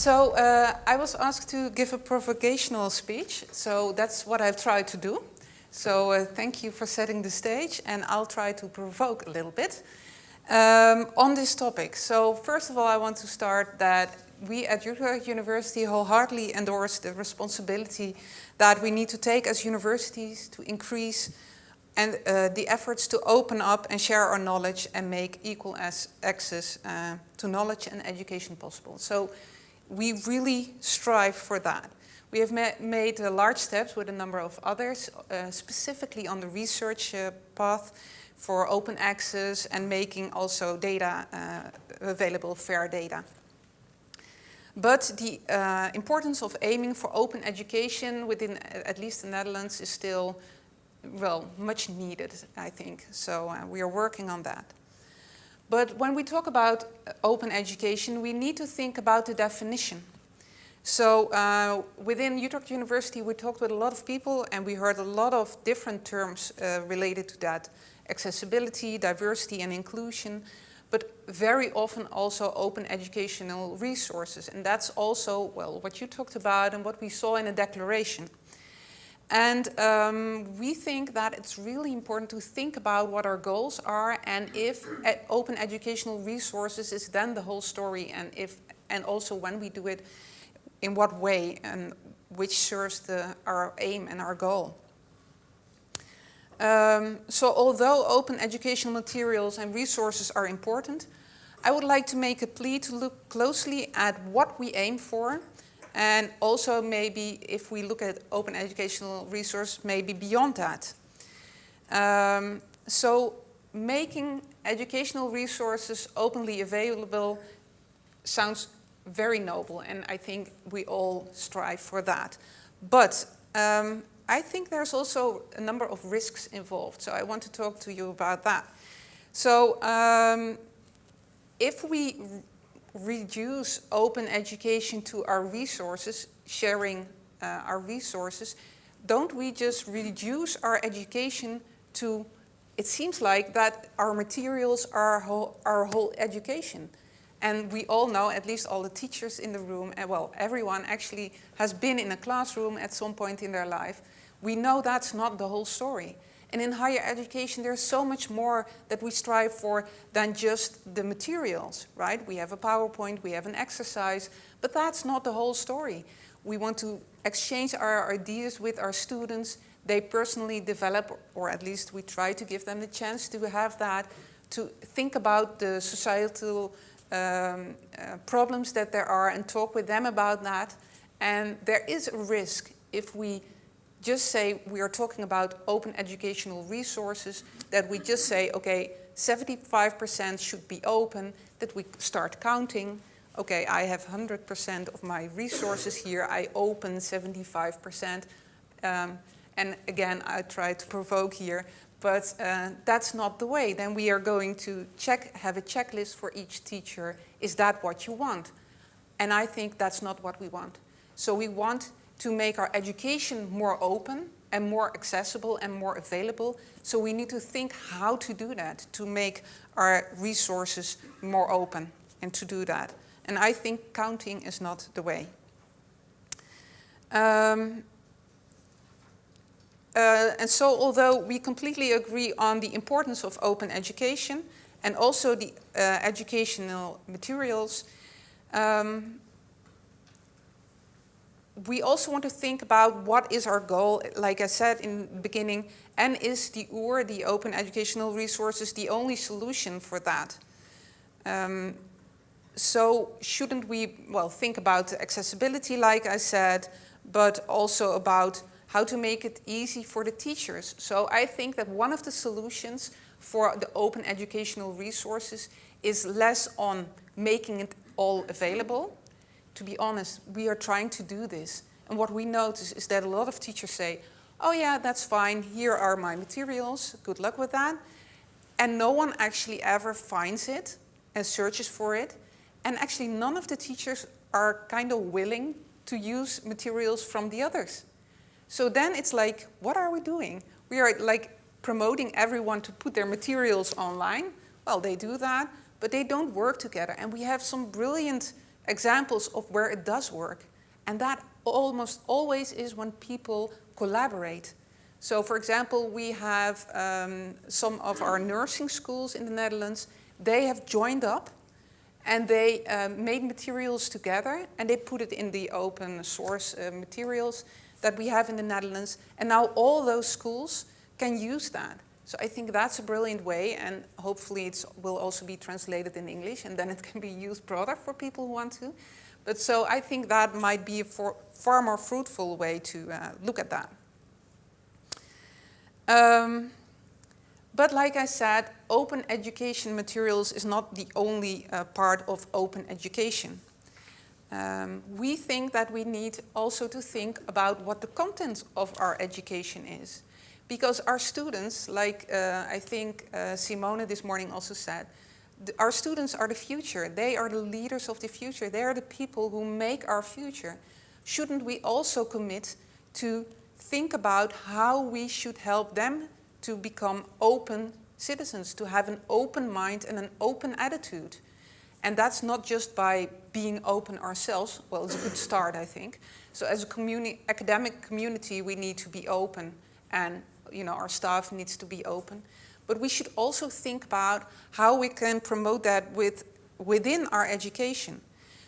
So uh, I was asked to give a provocational speech, so that's what I've tried to do. So uh, thank you for setting the stage and I'll try to provoke a little bit um, on this topic. So first of all, I want to start that we at Utrecht University wholeheartedly endorse the responsibility that we need to take as universities to increase and uh, the efforts to open up and share our knowledge and make equal access uh, to knowledge and education possible. So we really strive for that. We have ma made uh, large steps with a number of others, uh, specifically on the research uh, path for open access and making also data uh, available, fair data. But the uh, importance of aiming for open education within at least the Netherlands is still, well, much needed, I think. So uh, we are working on that. But when we talk about open education, we need to think about the definition. So uh, within Utrecht University, we talked with a lot of people and we heard a lot of different terms uh, related to that. Accessibility, diversity and inclusion, but very often also open educational resources. And that's also, well, what you talked about and what we saw in a declaration. And um, we think that it's really important to think about what our goals are and if open educational resources is then the whole story and if and also when we do it, in what way and which serves the, our aim and our goal. Um, so although open educational materials and resources are important, I would like to make a plea to look closely at what we aim for and also maybe if we look at open educational resource, maybe beyond that. Um, so making educational resources openly available sounds very noble and I think we all strive for that. But um, I think there's also a number of risks involved, so I want to talk to you about that. So um, if we reduce open education to our resources, sharing uh, our resources, don't we just reduce our education to, it seems like that our materials are our whole, our whole education. And we all know, at least all the teachers in the room, and well, everyone actually has been in a classroom at some point in their life. We know that's not the whole story. And in higher education, there's so much more that we strive for than just the materials, right? We have a PowerPoint, we have an exercise, but that's not the whole story. We want to exchange our ideas with our students. They personally develop, or at least we try to give them the chance to have that, to think about the societal um, uh, problems that there are and talk with them about that. And there is a risk if we just say we are talking about open educational resources, that we just say, okay, 75% should be open, that we start counting. Okay, I have 100% of my resources here, I open 75%. Um, and again, I try to provoke here, but uh, that's not the way. Then we are going to check, have a checklist for each teacher. Is that what you want? And I think that's not what we want. So we want to make our education more open and more accessible and more available. So we need to think how to do that, to make our resources more open and to do that. And I think counting is not the way. Um, uh, and so although we completely agree on the importance of open education and also the uh, educational materials, um, we also want to think about what is our goal, like I said in the beginning, and is the OER, the Open Educational Resources, the only solution for that? Um, so shouldn't we, well, think about accessibility, like I said, but also about how to make it easy for the teachers. So I think that one of the solutions for the open educational resources is less on making it all available, to be honest, we are trying to do this. And what we notice is that a lot of teachers say, oh yeah, that's fine, here are my materials, good luck with that. And no one actually ever finds it and searches for it. And actually none of the teachers are kind of willing to use materials from the others. So then it's like, what are we doing? We are like promoting everyone to put their materials online. Well, they do that, but they don't work together. And we have some brilliant examples of where it does work. And that almost always is when people collaborate. So for example, we have um, some of our nursing schools in the Netherlands, they have joined up and they um, made materials together and they put it in the open source uh, materials that we have in the Netherlands. And now all those schools can use that. So I think that's a brilliant way and hopefully it will also be translated in English and then it can be used broader for people who want to. But so I think that might be a for, far more fruitful way to uh, look at that. Um, but like I said, open education materials is not the only uh, part of open education. Um, we think that we need also to think about what the content of our education is. Because our students, like uh, I think uh, Simone this morning also said, our students are the future. They are the leaders of the future. They are the people who make our future. Shouldn't we also commit to think about how we should help them to become open citizens, to have an open mind and an open attitude. And that's not just by being open ourselves, well, it's a good start, I think. So as a communi academic community, we need to be open and you know, our staff needs to be open. But we should also think about how we can promote that with, within our education.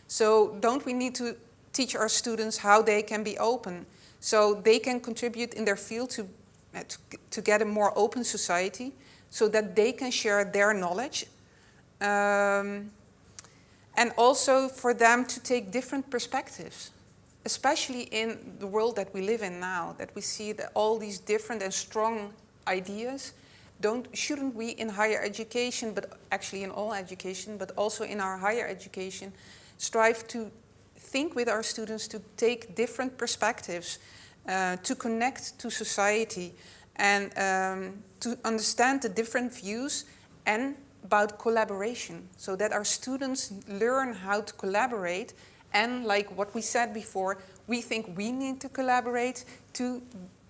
So don't we need to teach our students how they can be open so they can contribute in their field to, to, to get a more open society so that they can share their knowledge. Um, and also for them to take different perspectives, especially in the world that we live in now, that we see that all these different and strong ideas, don't, shouldn't we in higher education, but actually in all education, but also in our higher education, strive to think with our students to take different perspectives, uh, to connect to society and um, to understand the different views and about collaboration so that our students learn how to collaborate and like what we said before, we think we need to collaborate to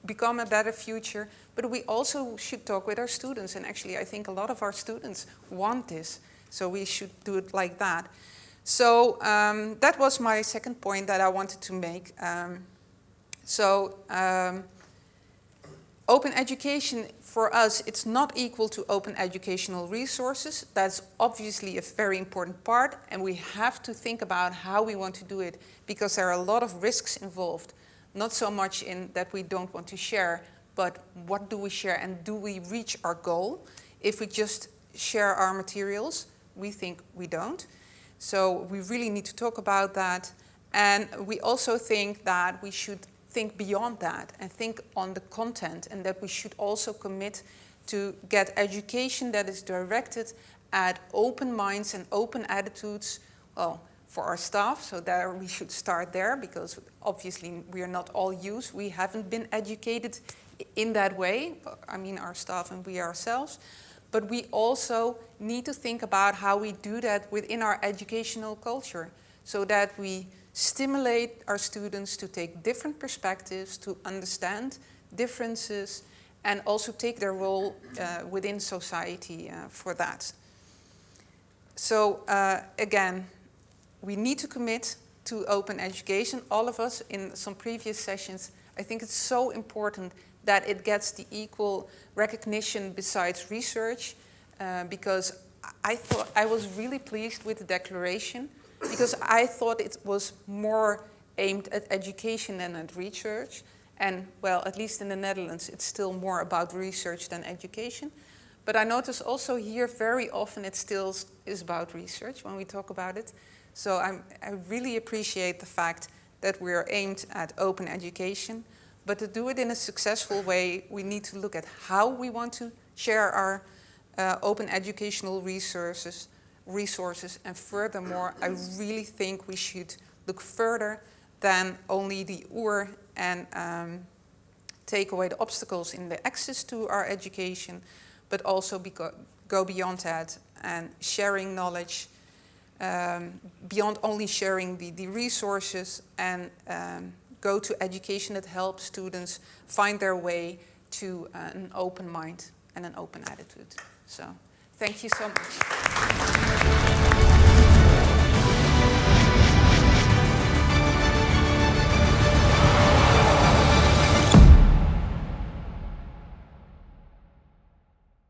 become a better future, but we also should talk with our students and actually I think a lot of our students want this, so we should do it like that. So um, that was my second point that I wanted to make. Um, so um, open education for us, it's not equal to open educational resources. That's obviously a very important part and we have to think about how we want to do it because there are a lot of risks involved. Not so much in that we don't want to share, but what do we share and do we reach our goal? If we just share our materials, we think we don't. So we really need to talk about that. And we also think that we should think beyond that and think on the content and that we should also commit to get education that is directed at open minds and open attitudes well, for our staff. So there we should start there because obviously we are not all used. We haven't been educated in that way. I mean our staff and we ourselves but we also need to think about how we do that within our educational culture so that we stimulate our students to take different perspectives, to understand differences, and also take their role uh, within society uh, for that. So uh, again, we need to commit to open education. All of us in some previous sessions, I think it's so important that it gets the equal recognition besides research uh, because I thought I was really pleased with the declaration because I thought it was more aimed at education than at research. And well, at least in the Netherlands, it's still more about research than education. But I notice also here very often it still is about research when we talk about it. So I'm, I really appreciate the fact that we're aimed at open education. But to do it in a successful way, we need to look at how we want to share our uh, open educational resources, resources. And furthermore, I really think we should look further than only the OER and um, take away the obstacles in the access to our education, but also go beyond that and sharing knowledge um, beyond only sharing the, the resources and um, go to education that helps students find their way to uh, an open mind and an open attitude. So thank you so much.